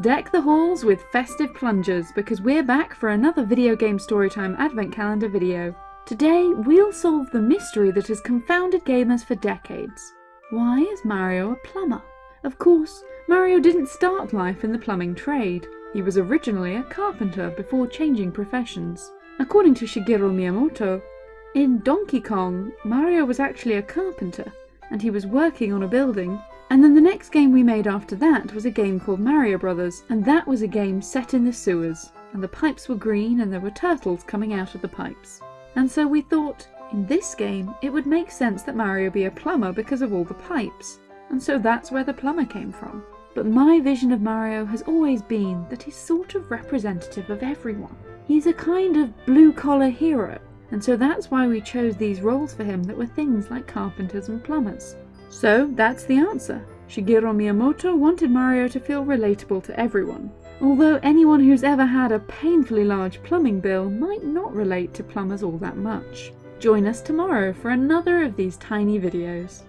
Deck the halls with festive plungers because we're back for another video game storytime advent calendar video. Today we'll solve the mystery that has confounded gamers for decades. Why is Mario a plumber? Of course, Mario didn't start life in the plumbing trade. He was originally a carpenter before changing professions. According to Shigeru Miyamoto, in Donkey Kong, Mario was actually a carpenter and he was working on a building and then the next game we made after that was a game called Mario Brothers, and that was a game set in the sewers, and the pipes were green and there were turtles coming out of the pipes. And so we thought, in this game, it would make sense that Mario be a plumber because of all the pipes, and so that's where the plumber came from. But my vision of Mario has always been that he's sort of representative of everyone. He's a kind of blue-collar hero, and so that's why we chose these roles for him that were things like carpenters and plumbers. So that's the answer. Shigeru Miyamoto wanted Mario to feel relatable to everyone, although anyone who's ever had a painfully large plumbing bill might not relate to plumbers all that much. Join us tomorrow for another of these tiny videos.